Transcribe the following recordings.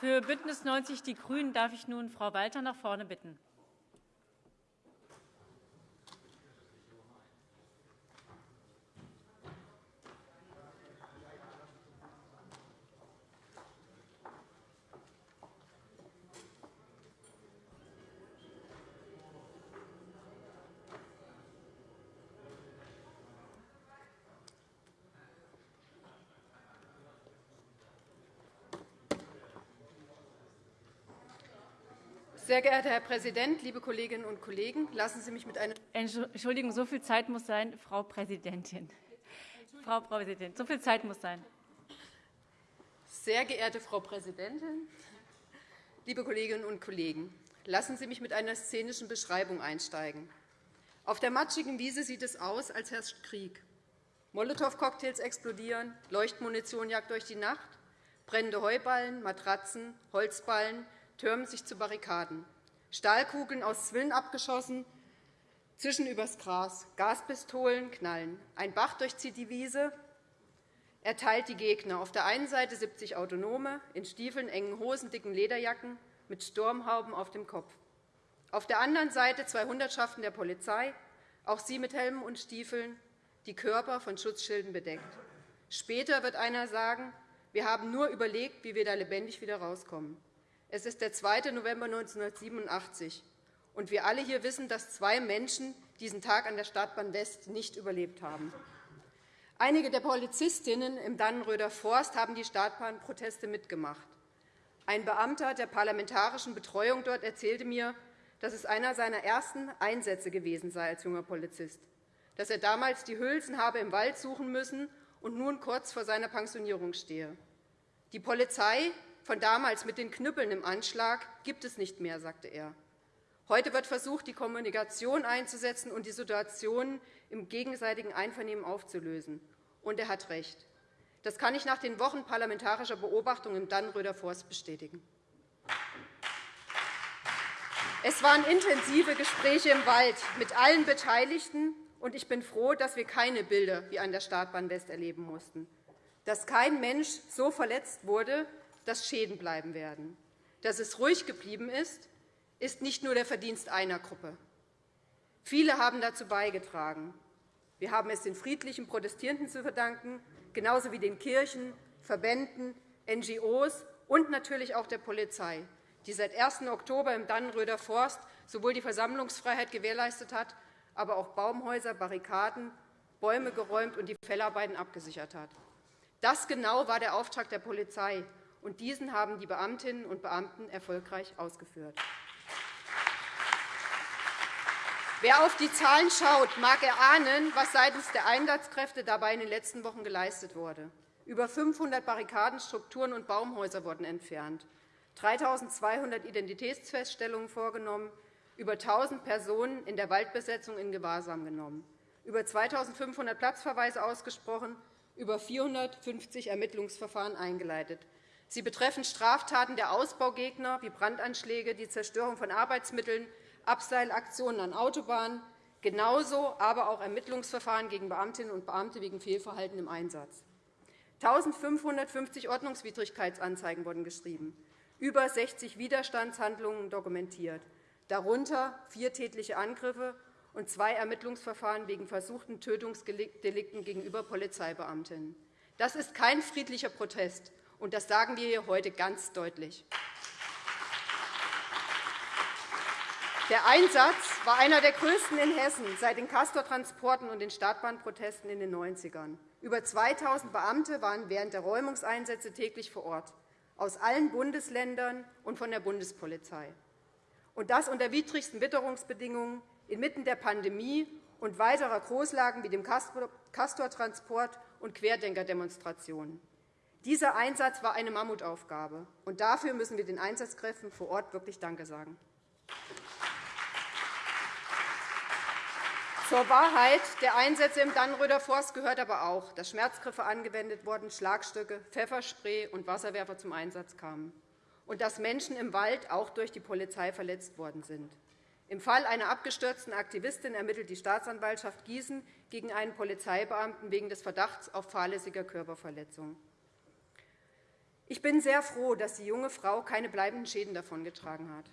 Für BÜNDNIS 90 die GRÜNEN darf ich nun Frau Walter nach vorne bitten. Sehr geehrter Herr Präsident, liebe Kolleginnen und Kollegen! Lassen Sie mich mit einer Entschuldigung, so viel Zeit muss sein, Frau Präsidentin. Frau Präsidentin, so viel Zeit muss sein. Sehr geehrte Frau Präsidentin, liebe Kolleginnen und Kollegen! Lassen Sie mich mit einer szenischen Beschreibung einsteigen. Auf der matschigen Wiese sieht es aus, als herrscht Krieg. Molotow-Cocktails explodieren, Leuchtmunition jagt durch die Nacht, brennende Heuballen, Matratzen, Holzballen, türmen sich zu Barrikaden. Stahlkugeln aus Zwillen abgeschossen, zischen übers Gras. Gaspistolen knallen. Ein Bach durchzieht die Wiese. Er teilt die Gegner. Auf der einen Seite 70 Autonome, in Stiefeln, engen Hosen, dicken Lederjacken, mit Sturmhauben auf dem Kopf. Auf der anderen Seite zwei Hundertschaften der Polizei, auch sie mit Helmen und Stiefeln, die Körper von Schutzschilden bedeckt. Später wird einer sagen, wir haben nur überlegt, wie wir da lebendig wieder rauskommen. Es ist der 2. November 1987, und wir alle hier wissen, dass zwei Menschen diesen Tag an der Stadtbahn West nicht überlebt haben. Einige der Polizistinnen im Dannenröder Forst haben die Startbahnproteste mitgemacht. Ein Beamter der parlamentarischen Betreuung dort erzählte mir, dass es einer seiner ersten Einsätze gewesen sei als junger Polizist, dass er damals die Hülsen habe im Wald suchen müssen und nun kurz vor seiner Pensionierung stehe. Die Polizei von damals mit den Knüppeln im Anschlag gibt es nicht mehr, sagte er. Heute wird versucht, die Kommunikation einzusetzen und die Situation im gegenseitigen Einvernehmen aufzulösen. Und er hat recht. Das kann ich nach den Wochen parlamentarischer Beobachtung im Dannenröder Forst bestätigen. Es waren intensive Gespräche im Wald mit allen Beteiligten, und ich bin froh, dass wir keine Bilder wie an der Startbahn West erleben mussten, dass kein Mensch so verletzt wurde, dass Schäden bleiben werden. Dass es ruhig geblieben ist, ist nicht nur der Verdienst einer Gruppe. Viele haben dazu beigetragen. Wir haben es den friedlichen Protestierenden zu verdanken, genauso wie den Kirchen, Verbänden, NGOs und natürlich auch der Polizei, die seit 1. Oktober im Dannenröder Forst sowohl die Versammlungsfreiheit gewährleistet hat, aber auch Baumhäuser, Barrikaden, Bäume geräumt und die Fellarbeiten abgesichert hat. Das genau war der Auftrag der Polizei, und diesen haben die Beamtinnen und Beamten erfolgreich ausgeführt. Wer auf die Zahlen schaut, mag erahnen, was seitens der Einsatzkräfte dabei in den letzten Wochen geleistet wurde. Über 500 Barrikadenstrukturen und Baumhäuser wurden entfernt, 3.200 Identitätsfeststellungen vorgenommen, über 1.000 Personen in der Waldbesetzung in Gewahrsam genommen, über 2.500 Platzverweise ausgesprochen, über 450 Ermittlungsverfahren eingeleitet, Sie betreffen Straftaten der Ausbaugegner wie Brandanschläge, die Zerstörung von Arbeitsmitteln, Abseilaktionen an Autobahnen, genauso aber auch Ermittlungsverfahren gegen Beamtinnen und Beamte wegen Fehlverhalten im Einsatz. 1.550 Ordnungswidrigkeitsanzeigen wurden geschrieben, über 60 Widerstandshandlungen dokumentiert, darunter vier tätliche Angriffe und zwei Ermittlungsverfahren wegen versuchten Tötungsdelikten gegenüber Polizeibeamtinnen. Das ist kein friedlicher Protest, und das sagen wir hier heute ganz deutlich. Der Einsatz war einer der größten in Hessen seit den Castor-Transporten und den Stadtbahnprotesten in den 90ern. Über 2.000 Beamte waren während der Räumungseinsätze täglich vor Ort, aus allen Bundesländern und von der Bundespolizei. Und das unter widrigsten Witterungsbedingungen inmitten der Pandemie und weiterer Großlagen wie dem Castor-Transport und Querdenkerdemonstrationen. Dieser Einsatz war eine Mammutaufgabe, und dafür müssen wir den Einsatzkräften vor Ort wirklich Danke sagen. Zur Wahrheit der Einsätze im Dannenröder Forst gehört aber auch, dass Schmerzgriffe angewendet wurden, Schlagstöcke, Pfefferspray und Wasserwerfer zum Einsatz kamen und dass Menschen im Wald auch durch die Polizei verletzt worden sind. Im Fall einer abgestürzten Aktivistin ermittelt die Staatsanwaltschaft Gießen gegen einen Polizeibeamten wegen des Verdachts auf fahrlässiger Körperverletzung. Ich bin sehr froh, dass die junge Frau keine bleibenden Schäden davongetragen hat.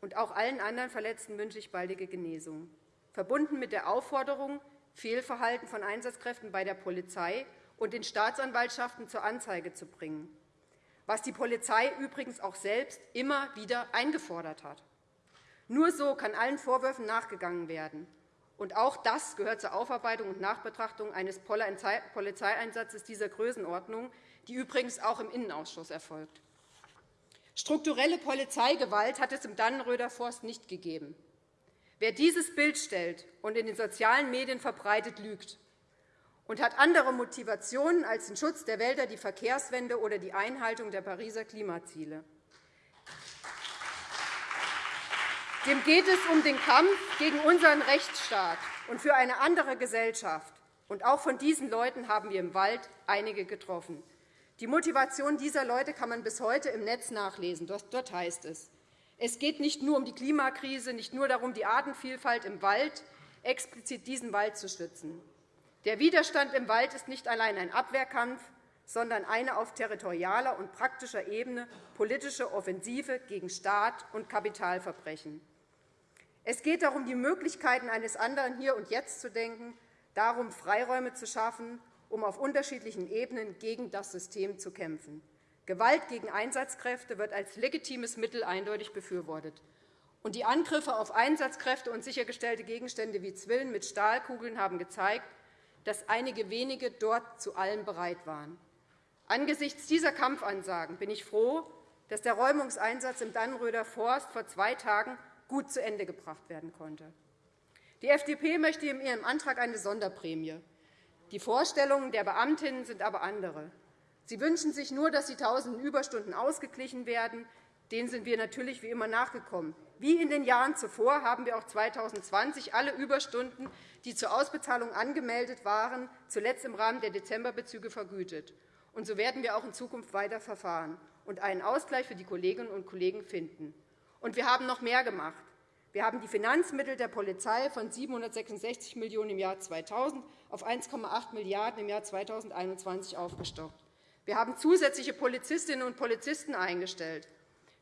Und auch allen anderen Verletzten wünsche ich baldige Genesung, verbunden mit der Aufforderung, Fehlverhalten von Einsatzkräften bei der Polizei und den Staatsanwaltschaften zur Anzeige zu bringen, was die Polizei übrigens auch selbst immer wieder eingefordert hat. Nur so kann allen Vorwürfen nachgegangen werden. Und auch das gehört zur Aufarbeitung und Nachbetrachtung eines Polizeieinsatzes dieser Größenordnung, die übrigens auch im Innenausschuss erfolgt. Strukturelle Polizeigewalt hat es im Dannenröder Forst nicht gegeben. Wer dieses Bild stellt und in den sozialen Medien verbreitet, lügt und hat andere Motivationen als den Schutz der Wälder, die Verkehrswende oder die Einhaltung der Pariser Klimaziele. Dem geht es um den Kampf gegen unseren Rechtsstaat und für eine andere Gesellschaft. Und auch von diesen Leuten haben wir im Wald einige getroffen. Die Motivation dieser Leute kann man bis heute im Netz nachlesen. Dort heißt es, es geht nicht nur um die Klimakrise, nicht nur darum, die Artenvielfalt im Wald, explizit diesen Wald zu schützen. Der Widerstand im Wald ist nicht allein ein Abwehrkampf, sondern eine auf territorialer und praktischer Ebene politische Offensive gegen Staat und Kapitalverbrechen. Es geht darum, die Möglichkeiten eines anderen hier und jetzt zu denken, darum, Freiräume zu schaffen, um auf unterschiedlichen Ebenen gegen das System zu kämpfen. Gewalt gegen Einsatzkräfte wird als legitimes Mittel eindeutig befürwortet. Und die Angriffe auf Einsatzkräfte und sichergestellte Gegenstände wie Zwillen mit Stahlkugeln haben gezeigt, dass einige wenige dort zu allem bereit waren. Angesichts dieser Kampfansagen bin ich froh, dass der Räumungseinsatz im Dannenröder Forst vor zwei Tagen gut zu Ende gebracht werden konnte. Die FDP möchte in ihrem Antrag eine Sonderprämie. Die Vorstellungen der Beamtinnen sind aber andere. Sie wünschen sich nur, dass die tausenden Überstunden ausgeglichen werden. Denen sind wir natürlich wie immer nachgekommen. Wie in den Jahren zuvor haben wir auch 2020 alle Überstunden, die zur Ausbezahlung angemeldet waren, zuletzt im Rahmen der Dezemberbezüge vergütet. Und so werden wir auch in Zukunft weiter verfahren und einen Ausgleich für die Kolleginnen und Kollegen finden. Und wir haben noch mehr gemacht. Wir haben die Finanzmittel der Polizei von 766 Millionen € im Jahr 2000 auf 1,8 Milliarden € im Jahr 2021 aufgestockt. Wir haben zusätzliche Polizistinnen und Polizisten eingestellt.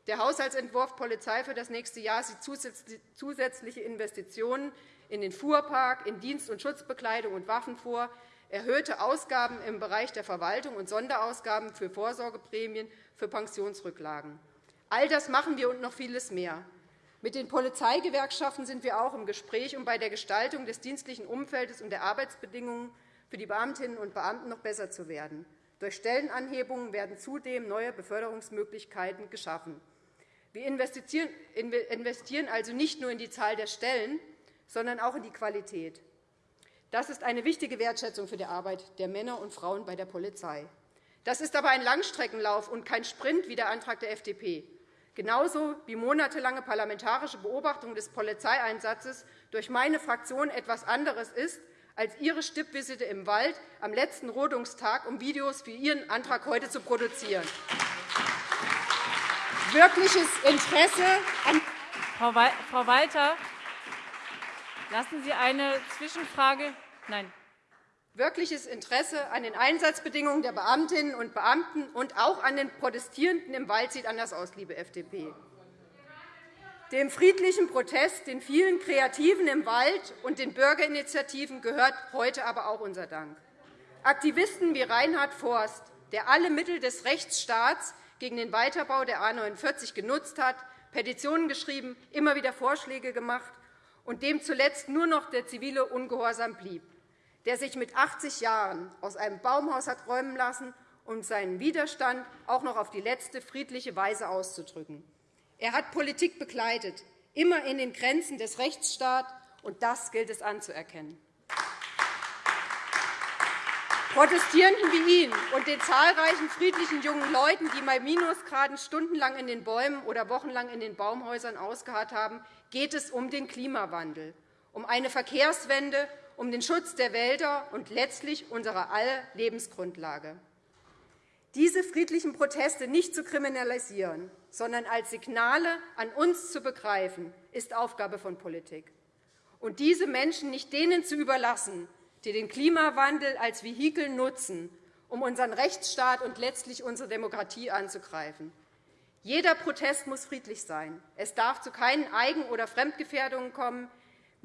Der Haushaltsentwurf Polizei für das nächste Jahr sieht zusätzliche Investitionen in den Fuhrpark, in Dienst- und Schutzbekleidung und Waffen vor, erhöhte Ausgaben im Bereich der Verwaltung und Sonderausgaben für Vorsorgeprämien für Pensionsrücklagen. All das machen wir und noch vieles mehr. Mit den Polizeigewerkschaften sind wir auch im Gespräch, um bei der Gestaltung des dienstlichen Umfeldes und der Arbeitsbedingungen für die Beamtinnen und Beamten noch besser zu werden. Durch Stellenanhebungen werden zudem neue Beförderungsmöglichkeiten geschaffen. Wir investieren also nicht nur in die Zahl der Stellen, sondern auch in die Qualität. Das ist eine wichtige Wertschätzung für die Arbeit der Männer und Frauen bei der Polizei. Das ist aber ein Langstreckenlauf und kein Sprint wie der Antrag der FDP, genauso wie monatelange parlamentarische Beobachtung des Polizeieinsatzes durch meine Fraktion etwas anderes ist als Ihre Stippvisite im Wald am letzten Rodungstag, um Videos für Ihren Antrag heute zu produzieren. Wirkliches Interesse an Frau Walter, lassen Sie eine Zwischenfrage Nein. Wirkliches Interesse an den Einsatzbedingungen der Beamtinnen und Beamten und auch an den Protestierenden im Wald sieht anders aus, liebe FDP. Dem friedlichen Protest, den vielen Kreativen im Wald und den Bürgerinitiativen gehört heute aber auch unser Dank. Aktivisten wie Reinhard Forst, der alle Mittel des Rechtsstaats gegen den Weiterbau der A 49 genutzt hat, Petitionen geschrieben, immer wieder Vorschläge gemacht und dem zuletzt nur noch der zivile Ungehorsam blieb, der sich mit 80 Jahren aus einem Baumhaus hat räumen lassen, um seinen Widerstand auch noch auf die letzte friedliche Weise auszudrücken. Er hat Politik begleitet, immer in den Grenzen des Rechtsstaats, und das gilt es anzuerkennen. Protestierenden wie ihn und den zahlreichen friedlichen jungen Leuten, die bei Minusgraden stundenlang in den Bäumen oder wochenlang in den Baumhäusern ausgeharrt haben, geht es um den Klimawandel, um eine Verkehrswende, um den Schutz der Wälder und letztlich unserer aller Lebensgrundlage. Diese friedlichen Proteste nicht zu kriminalisieren, sondern als Signale an uns zu begreifen, ist Aufgabe von Politik. Und diese Menschen nicht denen zu überlassen, die den Klimawandel als Vehikel nutzen, um unseren Rechtsstaat und letztlich unsere Demokratie anzugreifen. Jeder Protest muss friedlich sein. Es darf zu keinen Eigen- oder Fremdgefährdungen kommen.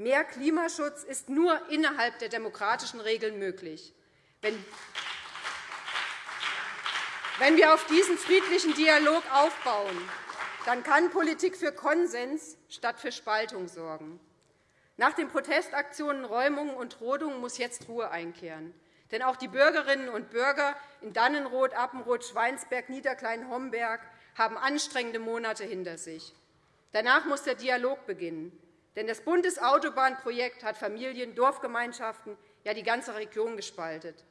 Mehr Klimaschutz ist nur innerhalb der demokratischen Regeln möglich. Wenn wir auf diesen friedlichen Dialog aufbauen, dann kann Politik für Konsens statt für Spaltung sorgen. Nach den Protestaktionen, Räumungen und Rodungen muss jetzt Ruhe einkehren. Denn auch die Bürgerinnen und Bürger in Dannenroth, Appenroth, Schweinsberg, Niederklein-Homberg haben anstrengende Monate hinter sich. Danach muss der Dialog beginnen. Denn das Bundesautobahnprojekt hat Familien, Dorfgemeinschaften, ja die ganze Region gespaltet.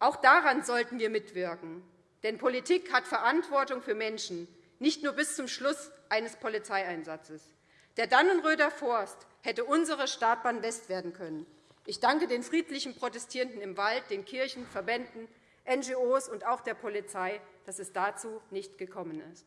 Auch daran sollten wir mitwirken. Denn Politik hat Verantwortung für Menschen, nicht nur bis zum Schluss eines Polizeieinsatzes. Der Dannenröder Forst hätte unsere Startbahn West werden können. Ich danke den friedlichen Protestierenden im Wald, den Kirchen, Verbänden, NGOs und auch der Polizei, dass es dazu nicht gekommen ist.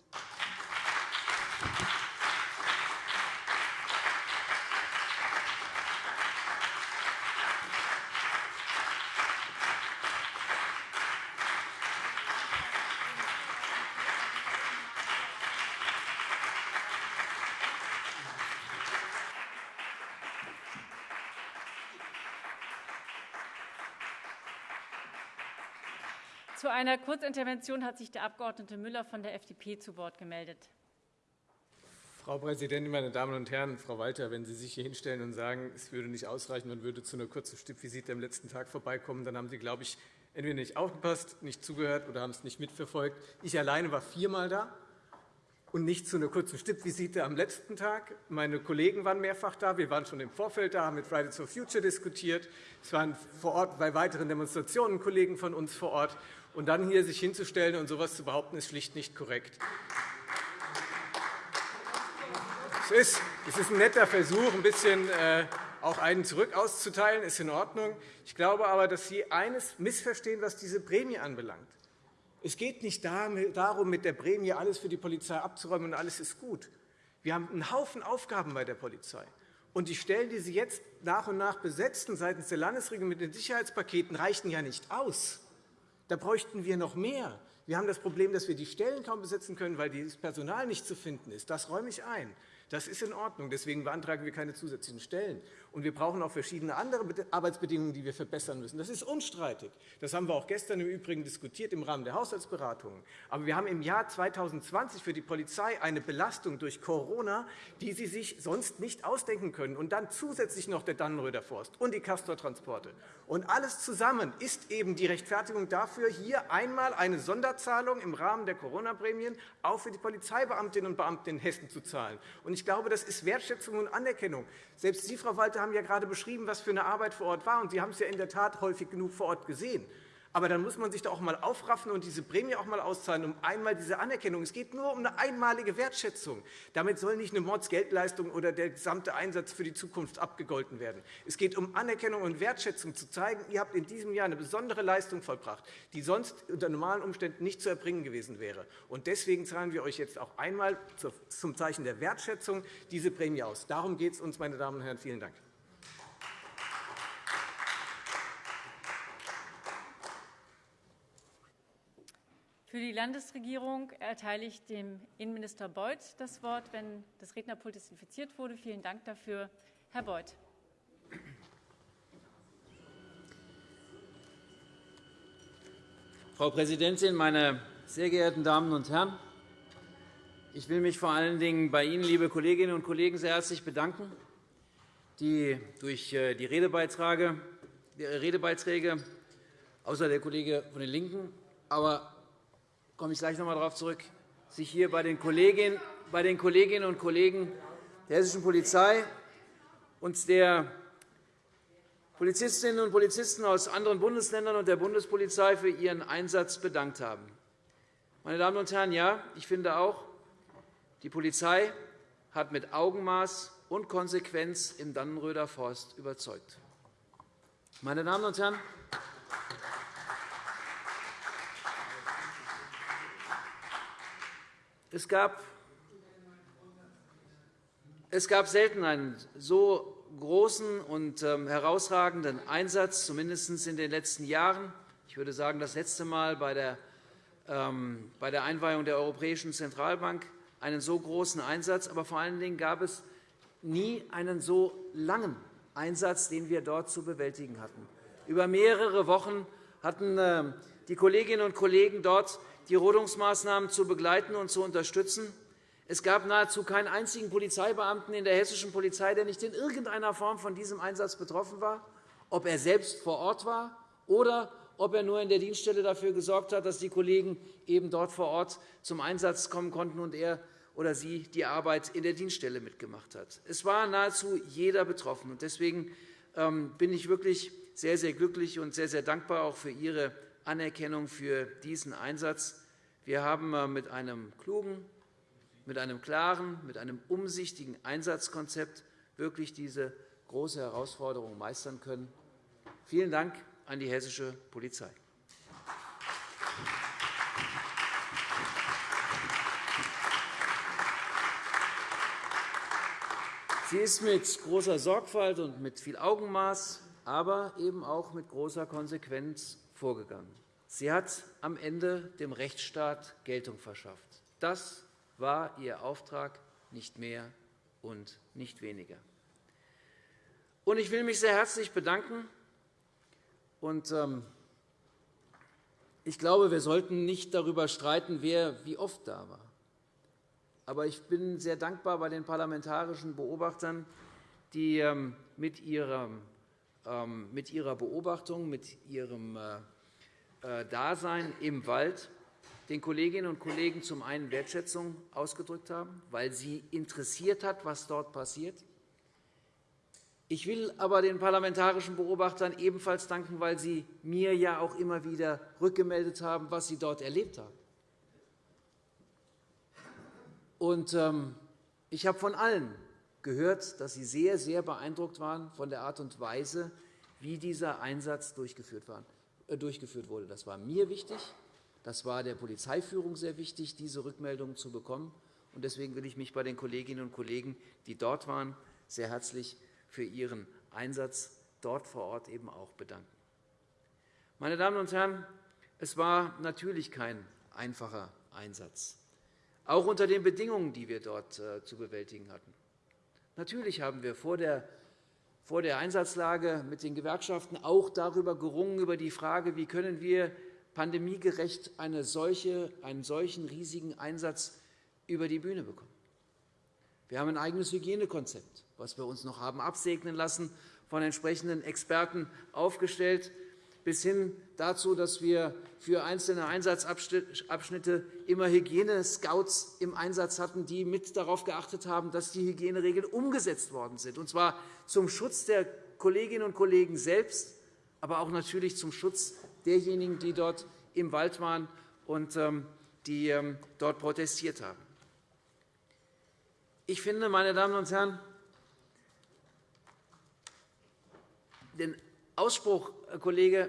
Einer Kurzintervention hat sich der Abg. Müller von der FDP zu Wort gemeldet. Frau Präsidentin, meine Damen und Herren! Frau Walter, wenn Sie sich hier hinstellen und sagen, es würde nicht ausreichen, man würde zu einer kurzen Stippvisite am letzten Tag vorbeikommen, dann haben Sie, glaube ich, entweder nicht aufgepasst, nicht zugehört oder haben es nicht mitverfolgt. Ich alleine war viermal da und nicht zu einer kurzen Stippvisite am letzten Tag. Meine Kollegen waren mehrfach da. Wir waren schon im Vorfeld da, haben mit Fridays for Future diskutiert. Es waren vor Ort bei weiteren Demonstrationen Kollegen von uns vor Ort. Und dann hier sich hinzustellen und so etwas zu behaupten, ist schlicht nicht korrekt. Es ist ein netter Versuch, ein bisschen äh, auch einen zurück auszuteilen, ist in Ordnung. Ich glaube aber, dass Sie eines missverstehen, was diese Prämie anbelangt. Es geht nicht darum, mit der Prämie alles für die Polizei abzuräumen und alles ist gut. Wir haben einen Haufen Aufgaben bei der Polizei. Und die Stellen, die Sie jetzt nach und nach besetzen seitens der Landesregierung mit den Sicherheitspaketen, reichen ja nicht aus. Da bräuchten wir noch mehr. Wir haben das Problem, dass wir die Stellen kaum besetzen können, weil das Personal nicht zu finden ist. Das räume ich ein. Das ist in Ordnung. Deswegen beantragen wir keine zusätzlichen Stellen. Und wir brauchen auch verschiedene andere Arbeitsbedingungen, die wir verbessern müssen. Das ist unstreitig. Das haben wir auch gestern im Übrigen diskutiert im Rahmen der Haushaltsberatungen. Aber wir haben im Jahr 2020 für die Polizei eine Belastung durch Corona, die Sie sich sonst nicht ausdenken können. Und dann zusätzlich noch der Dannenröder Forst und die Castor-Transporte. Und alles zusammen ist eben die Rechtfertigung dafür, hier einmal eine Sonderzahlung im Rahmen der Corona-Prämien auch für die Polizeibeamtinnen und Beamten in Hessen zu zahlen. Und ich glaube, das ist Wertschätzung und Anerkennung. Selbst Sie, Frau Walter, haben ja gerade beschrieben, was für eine Arbeit vor Ort war. Und Sie haben es ja in der Tat häufig genug vor Ort gesehen. Aber dann muss man sich doch auch einmal aufraffen und diese Prämie auch einmal auszahlen, um einmal diese Anerkennung. Es geht nur um eine einmalige Wertschätzung. Damit soll nicht eine Mordsgeldleistung oder der gesamte Einsatz für die Zukunft abgegolten werden. Es geht um Anerkennung und Wertschätzung, zu zeigen, ihr habt in diesem Jahr eine besondere Leistung vollbracht, die sonst unter normalen Umständen nicht zu erbringen gewesen wäre. Und deswegen zahlen wir euch jetzt auch einmal zum Zeichen der Wertschätzung diese Prämie aus. Darum geht es uns, meine Damen und Herren. Vielen Dank. Für die Landesregierung erteile ich dem Innenminister Beuth das Wort, wenn das Rednerpult desinfiziert wurde. Vielen Dank dafür. Herr Beuth. Frau Präsidentin, meine sehr geehrten Damen und Herren! Ich will mich vor allen Dingen bei Ihnen, liebe Kolleginnen und Kollegen, sehr herzlich bedanken, die durch äh, die Redebeiträge, außer der Kollege von den LINKEN, aber komme ich gleich noch einmal darauf zurück, sich hier bei den Kolleginnen und Kollegen der hessischen Polizei und der Polizistinnen und Polizisten aus anderen Bundesländern und der Bundespolizei für ihren Einsatz bedankt haben. Meine Damen und Herren, ja, ich finde auch, die Polizei hat mit Augenmaß und Konsequenz im Dannenröder Forst überzeugt. Meine Damen und Herren, Es gab, es gab selten einen so großen und ähm, herausragenden Einsatz, zumindest in den letzten Jahren, ich würde sagen, das letzte Mal bei der, ähm, bei der Einweihung der Europäischen Zentralbank einen so großen Einsatz. Aber vor allen Dingen gab es nie einen so langen Einsatz, den wir dort zu bewältigen hatten. Über mehrere Wochen hatten äh, die Kolleginnen und Kollegen dort die Rodungsmaßnahmen zu begleiten und zu unterstützen. Es gab nahezu keinen einzigen Polizeibeamten in der hessischen Polizei, der nicht in irgendeiner Form von diesem Einsatz betroffen war, ob er selbst vor Ort war oder ob er nur in der Dienststelle dafür gesorgt hat, dass die Kollegen eben dort vor Ort zum Einsatz kommen konnten und er oder sie die Arbeit in der Dienststelle mitgemacht hat. Es war nahezu jeder betroffen. Deswegen ähm, bin ich wirklich sehr, sehr glücklich und sehr, sehr dankbar auch für Ihre Anerkennung für diesen Einsatz. Wir haben äh, mit einem klugen, mit einem klaren, mit einem umsichtigen Einsatzkonzept wirklich diese große Herausforderung meistern können. Vielen Dank an die hessische Polizei. Sie ist mit großer Sorgfalt und mit viel Augenmaß, aber eben auch mit großer Konsequenz vorgegangen. Sie hat am Ende dem Rechtsstaat Geltung verschafft. Das war ihr Auftrag, nicht mehr und nicht weniger. Ich will mich sehr herzlich bedanken. Ähm, ich glaube, wir sollten nicht darüber streiten, wer wie oft da war. Aber ich bin sehr dankbar bei den parlamentarischen Beobachtern, die ähm, mit ihrer, ähm, mit ihrer Beobachtung, mit ihrem äh, äh, Dasein im Wald den Kolleginnen und Kollegen zum einen Wertschätzung ausgedrückt haben, weil sie interessiert hat, was dort passiert. Ich will aber den parlamentarischen Beobachtern ebenfalls danken, weil sie mir ja auch immer wieder rückgemeldet haben, was sie dort erlebt haben. Und, ähm, ich habe von allen gehört, dass sie sehr, sehr beeindruckt waren von der Art und Weise, wie dieser Einsatz. Äh, durchgeführt wurde. Das war mir wichtig. Das war der Polizeiführung sehr wichtig, diese Rückmeldungen zu bekommen. Deswegen will ich mich bei den Kolleginnen und Kollegen, die dort waren, sehr herzlich für ihren Einsatz dort vor Ort eben auch bedanken. Meine Damen und Herren, es war natürlich kein einfacher Einsatz, auch unter den Bedingungen, die wir dort äh, zu bewältigen hatten. Natürlich haben wir vor der vor der Einsatzlage mit den Gewerkschaften auch darüber gerungen, über die Frage, wie können wir pandemiegerecht eine solche, einen solchen riesigen Einsatz über die Bühne bekommen. Wir haben ein eigenes Hygienekonzept, das wir uns noch haben absegnen lassen, von entsprechenden Experten aufgestellt bis hin dazu, dass wir für einzelne Einsatzabschnitte immer Hygienescouts im Einsatz hatten, die mit darauf geachtet haben, dass die Hygieneregeln umgesetzt worden sind, und zwar zum Schutz der Kolleginnen und Kollegen selbst, aber auch natürlich zum Schutz derjenigen, die dort im Wald waren und ähm, die ähm, dort protestiert haben. Ich finde, meine Damen und Herren, den Ausspruch, Herr Kollege,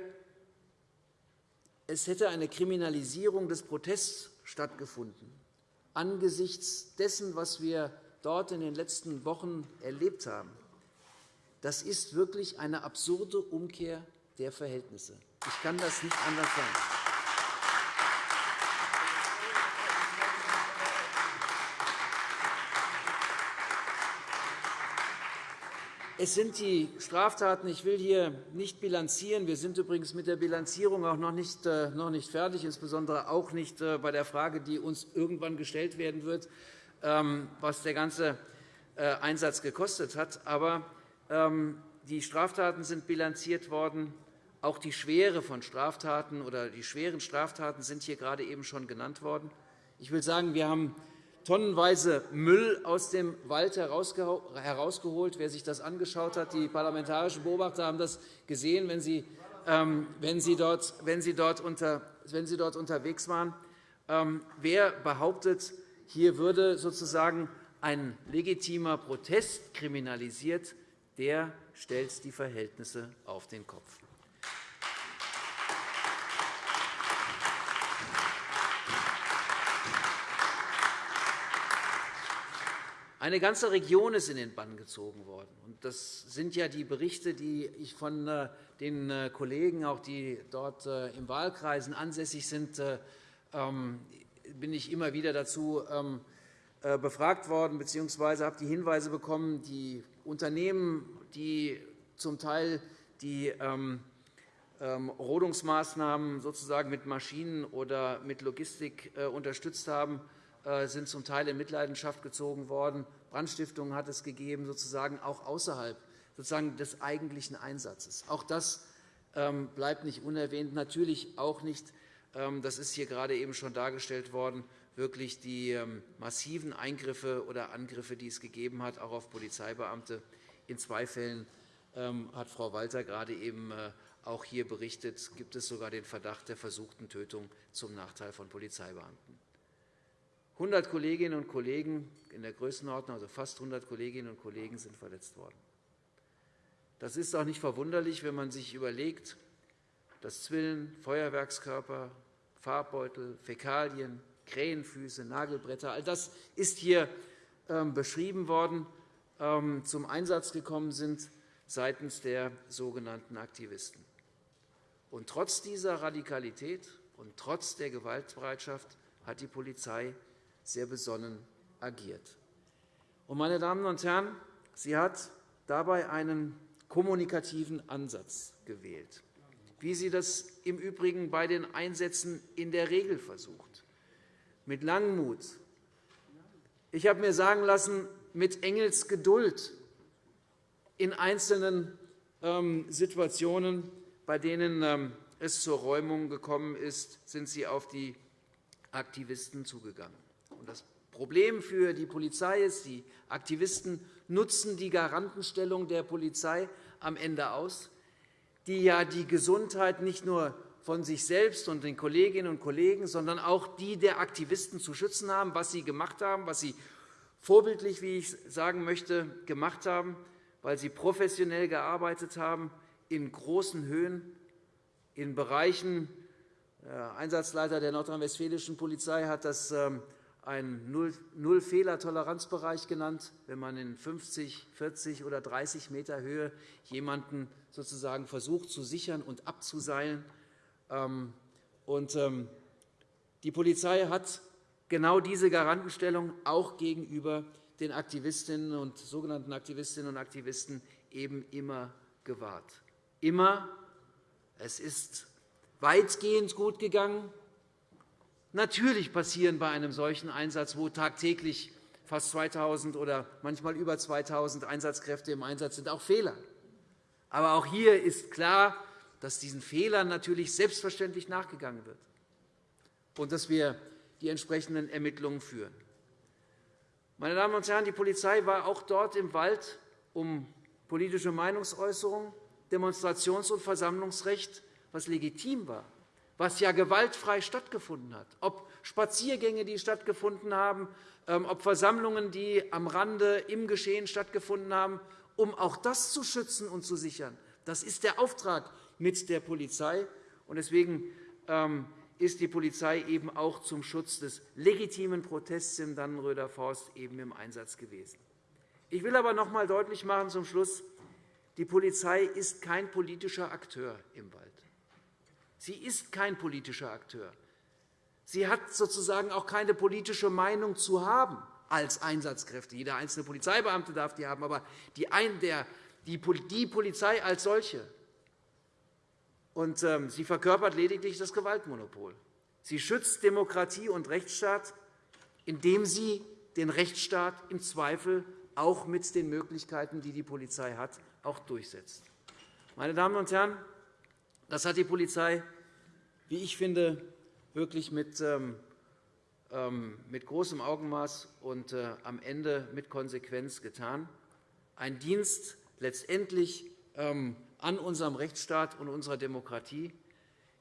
es hätte eine Kriminalisierung des Protests stattgefunden, angesichts dessen, was wir dort in den letzten Wochen erlebt haben, das ist wirklich eine absurde Umkehr der Verhältnisse. Ich kann das nicht anders sagen. Es sind die Straftaten. Ich will hier nicht bilanzieren. Wir sind übrigens mit der Bilanzierung auch noch nicht, äh, noch nicht fertig, insbesondere auch nicht äh, bei der Frage, die uns irgendwann gestellt werden wird, ähm, was der ganze äh, Einsatz gekostet hat. Aber ähm, die Straftaten sind bilanziert worden. Auch die Schwere von Straftaten oder die schweren Straftaten sind hier gerade eben schon genannt worden. Ich will sagen, wir haben tonnenweise Müll aus dem Wald herausgeholt. Wer sich das angeschaut hat, die parlamentarischen Beobachter haben das gesehen, wenn Sie, ähm, wenn Sie, dort, wenn Sie, dort, wenn Sie dort unterwegs waren. Ähm, wer behauptet, hier würde sozusagen ein legitimer Protest kriminalisiert, der stellt die Verhältnisse auf den Kopf. Eine ganze Region ist in den Bann gezogen worden. Das sind ja die Berichte, die ich von äh, den äh, Kollegen, auch die dort äh, im Wahlkreisen ansässig sind, ähm, bin ich immer wieder dazu ähm, befragt worden bzw. habe die Hinweise bekommen, die Unternehmen, die zum Teil die ähm, Rodungsmaßnahmen sozusagen mit Maschinen oder mit Logistik unterstützt haben, sind zum Teil in Mitleidenschaft gezogen worden. Brandstiftungen hat es gegeben, sozusagen auch außerhalb sozusagen des eigentlichen Einsatzes. Auch das ähm, bleibt nicht unerwähnt. Natürlich auch nicht, ähm, das ist hier gerade eben schon dargestellt worden, wirklich die ähm, massiven Eingriffe oder Angriffe, die es gegeben hat, auch auf Polizeibeamte. In zwei Fällen hat Frau Walter gerade eben äh, auch hier berichtet, gibt es sogar den Verdacht der versuchten Tötung zum Nachteil von Polizeibeamten. 100 Kolleginnen und Kollegen in der Größenordnung, also fast 100 Kolleginnen und Kollegen, sind verletzt worden. Das ist auch nicht verwunderlich, wenn man sich überlegt, dass Zwillen, Feuerwerkskörper, Farbbeutel, Fäkalien, Krähenfüße, Nagelbretter, all das ist hier ähm, beschrieben worden, ähm, zum Einsatz gekommen sind seitens der sogenannten Aktivisten. Und trotz dieser Radikalität und trotz der Gewaltbereitschaft hat die Polizei sehr besonnen agiert. Meine Damen und Herren, sie hat dabei einen kommunikativen Ansatz gewählt, wie sie das im Übrigen bei den Einsätzen in der Regel versucht, mit Langmut. Ich habe mir sagen lassen, mit Engelsgeduld in einzelnen ähm, Situationen, bei denen ähm, es zur Räumung gekommen ist, sind Sie auf die Aktivisten zugegangen. Das Problem für die Polizei ist, die Aktivisten nutzen die Garantenstellung der Polizei am Ende aus, die ja die Gesundheit nicht nur von sich selbst und den Kolleginnen und Kollegen, sondern auch die der Aktivisten zu schützen haben, was sie gemacht haben, was sie vorbildlich, wie ich sagen möchte, gemacht haben, weil sie professionell gearbeitet haben in großen Höhen, in Bereichen. Der Einsatzleiter der nordrhein-westfälischen Polizei hat das ähm, einen Null-Fehler-Toleranzbereich genannt, wenn man in 50, 40 oder 30 Meter Höhe jemanden sozusagen versucht zu sichern und abzuseilen. Ähm, ähm, die Polizei hat genau diese Garantenstellung auch gegenüber den Aktivistinnen und sogenannten Aktivistinnen und Aktivisten eben immer gewahrt. Immer. Es ist weitgehend gut gegangen. Natürlich passieren bei einem solchen Einsatz, wo tagtäglich fast 2.000 oder manchmal über 2.000 Einsatzkräfte im Einsatz sind, auch Fehler. Aber auch hier ist klar, dass diesen Fehlern natürlich selbstverständlich nachgegangen wird und dass wir die entsprechenden Ermittlungen führen. Meine Damen und Herren, die Polizei war auch dort im Wald, um politische Meinungsäußerung, Demonstrations- und Versammlungsrecht, was legitim war, was ja gewaltfrei stattgefunden hat, ob Spaziergänge, die stattgefunden haben, ähm, ob Versammlungen, die am Rande im Geschehen stattgefunden haben, um auch das zu schützen und zu sichern. Das ist der Auftrag mit der Polizei. Deswegen ähm, ist die Polizei eben auch zum Schutz des legitimen Protests im Dannenröder Forst eben im Einsatz gewesen. Ich will aber noch einmal deutlich machen zum Schluss, die Polizei ist kein politischer Akteur im Wald. Sie ist kein politischer Akteur. Sie hat sozusagen auch keine politische Meinung zu haben als Einsatzkräfte. Jeder einzelne Polizeibeamte darf die haben, aber die, Polizei als solche. Und, ähm, sie verkörpert lediglich das Gewaltmonopol. Sie schützt Demokratie und Rechtsstaat, indem sie den Rechtsstaat im Zweifel auch mit den Möglichkeiten, die die Polizei hat, auch durchsetzt. Meine Damen und Herren, das hat die Polizei, wie ich finde, wirklich mit, ähm, ähm, mit großem Augenmaß und äh, am Ende mit Konsequenz getan. Ein Dienst letztendlich ähm, an unserem Rechtsstaat und unserer Demokratie.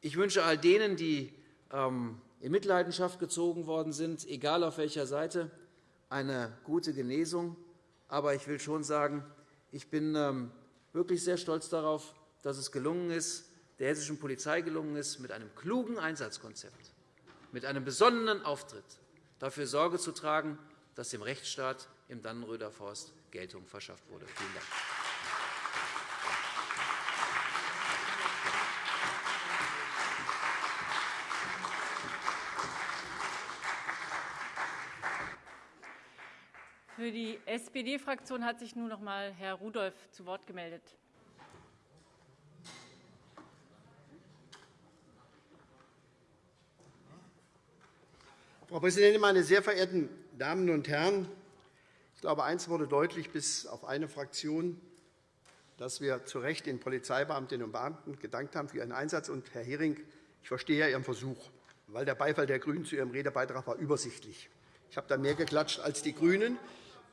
Ich wünsche all denen, die in Mitleidenschaft gezogen worden sind, egal auf welcher Seite, eine gute Genesung. Aber ich will schon sagen, ich bin wirklich sehr stolz darauf, dass es gelungen ist, der hessischen Polizei gelungen ist, mit einem klugen Einsatzkonzept, mit einem besonnenen Auftritt dafür Sorge zu tragen, dass dem Rechtsstaat im Dannenröder Forst Geltung verschafft wurde. Vielen Dank. Für die SPD-Fraktion hat sich nun noch einmal Herr Rudolph zu Wort gemeldet. Frau Präsidentin, meine sehr verehrten Damen und Herren! Ich glaube, eines wurde deutlich, bis auf eine Fraktion, dass wir zu Recht den Polizeibeamtinnen und Beamten gedankt haben für ihren Einsatz. Und, Herr Hering, ich verstehe ja Ihren Versuch, weil der Beifall der GRÜNEN zu Ihrem Redebeitrag war übersichtlich. Ich habe da mehr geklatscht als die GRÜNEN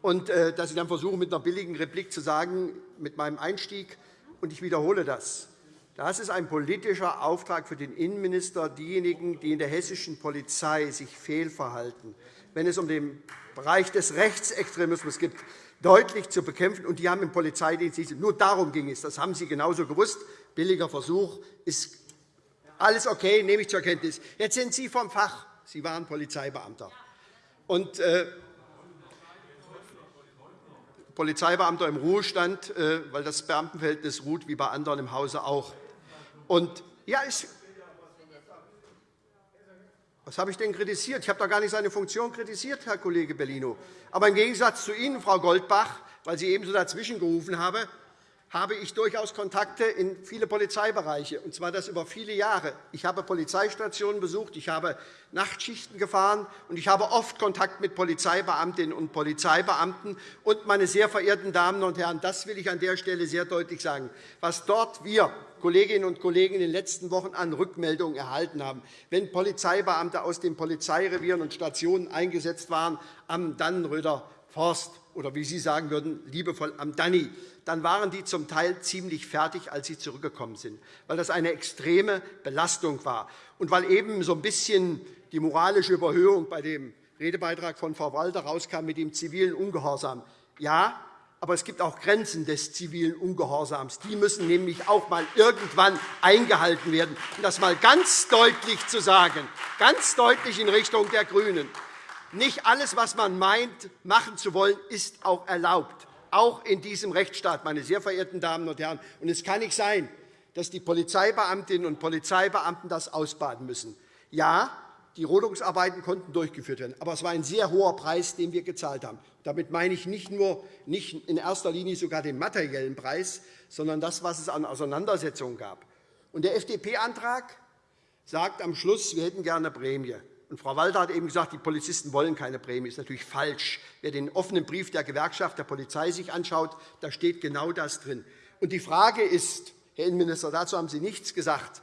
und äh, dass Sie dann versuchen, mit einer billigen Replik zu sagen, mit meinem Einstieg, und ich wiederhole das, das ist ein politischer Auftrag für den Innenminister, diejenigen, die in der hessischen Polizei sich fehlverhalten, wenn es um den Bereich des Rechtsextremismus geht, deutlich zu bekämpfen. Und die haben im Polizeidienst nur darum ging es. Das haben Sie genauso gewusst. Billiger Versuch ist alles okay, nehme ich zur Kenntnis. Jetzt sind Sie vom Fach. Sie waren Polizeibeamter. Und, äh, Polizeibeamter im Ruhestand, äh, weil das Beamtenverhältnis ruht wie bei anderen im Hause auch. Und, ja, ich, was habe ich denn kritisiert? Ich habe doch gar nicht seine Funktion kritisiert, Herr Kollege Bellino. Aber im Gegensatz zu Ihnen, Frau Goldbach, weil Sie ebenso dazwischen gerufen haben, habe ich durchaus Kontakte in viele Polizeibereiche, und zwar das über viele Jahre. Ich habe Polizeistationen besucht, ich habe Nachtschichten gefahren, und ich habe oft Kontakt mit Polizeibeamtinnen und Polizeibeamten. Und, meine sehr verehrten Damen und Herren, das will ich an der Stelle sehr deutlich sagen. Was dort wir Kolleginnen und Kollegen in den letzten Wochen an Rückmeldungen erhalten haben, wenn Polizeibeamte aus den Polizeirevieren und Stationen eingesetzt waren am Dannenröder Forst oder wie Sie sagen würden, liebevoll am Danny, dann waren die zum Teil ziemlich fertig, als sie zurückgekommen sind, weil das eine extreme Belastung war und weil eben so ein bisschen die moralische Überhöhung bei dem Redebeitrag von Frau Walter rauskam mit dem zivilen Ungehorsam. Ja, aber es gibt auch Grenzen des zivilen Ungehorsams. Die müssen nämlich auch einmal irgendwann eingehalten werden. Um das einmal ganz deutlich zu sagen, ganz deutlich in Richtung der GRÜNEN. Nicht alles, was man meint, machen zu wollen, ist auch erlaubt, auch in diesem Rechtsstaat, meine sehr verehrten Damen und Herren. Und es kann nicht sein, dass die Polizeibeamtinnen und Polizeibeamten das ausbaden müssen. Ja, die Rodungsarbeiten konnten durchgeführt werden, aber es war ein sehr hoher Preis, den wir gezahlt haben. Damit meine ich nicht nur nicht in erster Linie sogar den materiellen Preis, sondern das, was es an Auseinandersetzungen gab. Und der FDP-Antrag sagt am Schluss, wir hätten gerne eine Prämie. Und Frau Walter hat eben gesagt, die Polizisten wollen keine Prämie. Das ist natürlich falsch. Wer den offenen Brief der Gewerkschaft der Polizei sich anschaut, da steht genau das drin. Und die Frage ist, Herr Innenminister, dazu haben Sie nichts gesagt,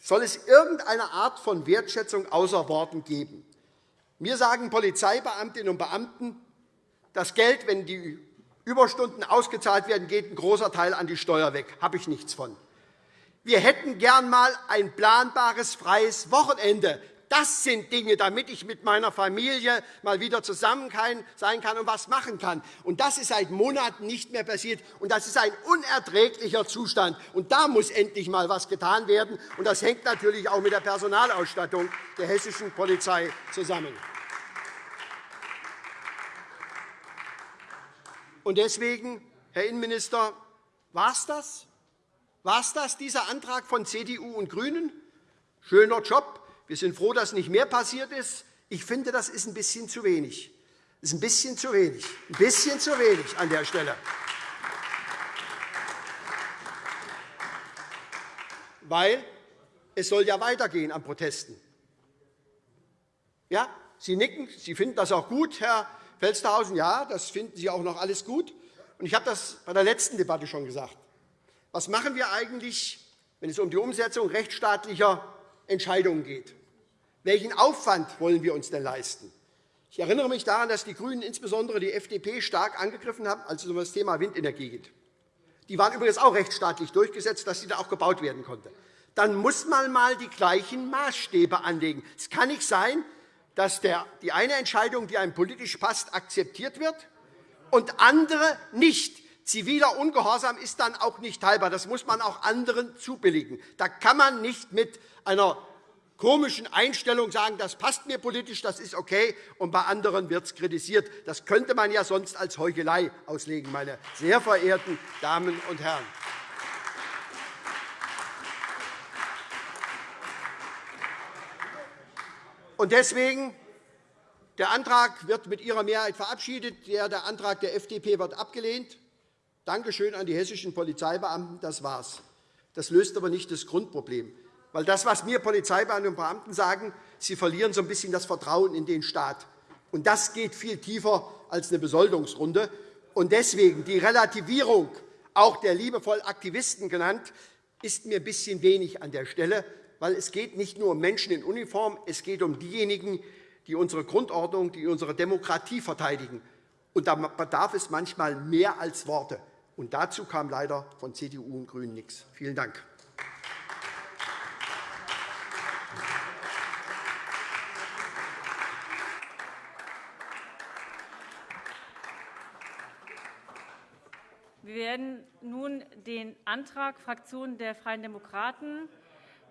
soll es irgendeine Art von Wertschätzung außer Worten geben? Mir sagen Polizeibeamtinnen und Beamten, das Geld, wenn die Überstunden ausgezahlt werden, geht ein großer Teil an die Steuer weg. Habe ich nichts von. Wir hätten gern einmal ein planbares, freies Wochenende. Das sind Dinge, damit ich mit meiner Familie mal wieder zusammen sein kann und etwas machen kann. Und das ist seit Monaten nicht mehr passiert. Und das ist ein unerträglicher Zustand. Und da muss endlich einmal etwas getan werden. Und das hängt natürlich auch mit der Personalausstattung der hessischen Polizei zusammen. Und deswegen, Herr Innenminister, war es das? War es das, dieser Antrag von CDU und GRÜNEN? Schöner Job, wir sind froh, dass nicht mehr passiert ist. Ich finde, das ist ein bisschen zu wenig. Das ist ein bisschen zu wenig. Ein bisschen zu wenig an der Stelle. Weil es soll ja weitergehen an Protesten. Ja, Sie nicken, Sie finden das auch gut, Herr Felstehausen. Ja, das finden Sie auch noch alles gut. Und ich habe das bei der letzten Debatte schon gesagt. Was machen wir eigentlich, wenn es um die Umsetzung rechtsstaatlicher Entscheidungen geht? Welchen Aufwand wollen wir uns denn leisten? Ich erinnere mich daran, dass die GRÜNEN insbesondere die FDP stark angegriffen haben, als es um das Thema Windenergie geht. Die waren übrigens auch rechtsstaatlich durchgesetzt, dass sie da auch gebaut werden konnte. Dann muss man einmal die gleichen Maßstäbe anlegen. Es kann nicht sein, dass die eine Entscheidung, die einem politisch passt, akzeptiert wird und andere nicht. Ziviler Ungehorsam ist dann auch nicht teilbar. Das muss man auch anderen zubilligen. Da kann man nicht mit einer komischen Einstellung sagen, das passt mir politisch, das ist okay, und bei anderen wird es kritisiert. Das könnte man ja sonst als Heuchelei auslegen, meine sehr verehrten Damen und Herren. Und deswegen der Antrag wird mit Ihrer Mehrheit verabschiedet. Der Antrag der FDP wird abgelehnt. Dankeschön an die hessischen Polizeibeamten. Das war's. Das löst aber nicht das Grundproblem. Weil das, was mir Polizeibeamte und Beamten sagen, sie verlieren so ein bisschen das Vertrauen in den Staat. Und das geht viel tiefer als eine Besoldungsrunde. Und deswegen die Relativierung, auch der liebevoll Aktivisten genannt, ist mir ein bisschen wenig an der Stelle, weil es geht nicht nur um Menschen in Uniform, es geht um diejenigen, die unsere Grundordnung, die unsere Demokratie verteidigen. Und da bedarf es manchmal mehr als Worte. Und dazu kam leider von CDU und GRÜNEN nichts. Vielen Dank. Wir werden nun den Antrag Fraktion der Freien Demokraten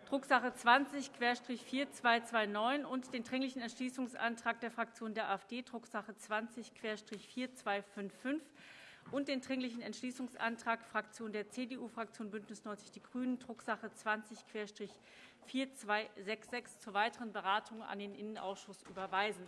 Drucksache 20-4229 und den Dringlichen Entschließungsantrag der Fraktion der AfD, Drucksache 20-4255 und den Dringlichen Entschließungsantrag Fraktion der CDU, Fraktion BÜNDNIS 90 die GRÜNEN, Drucksache 20-4266 zur weiteren Beratung an den Innenausschuss überweisen.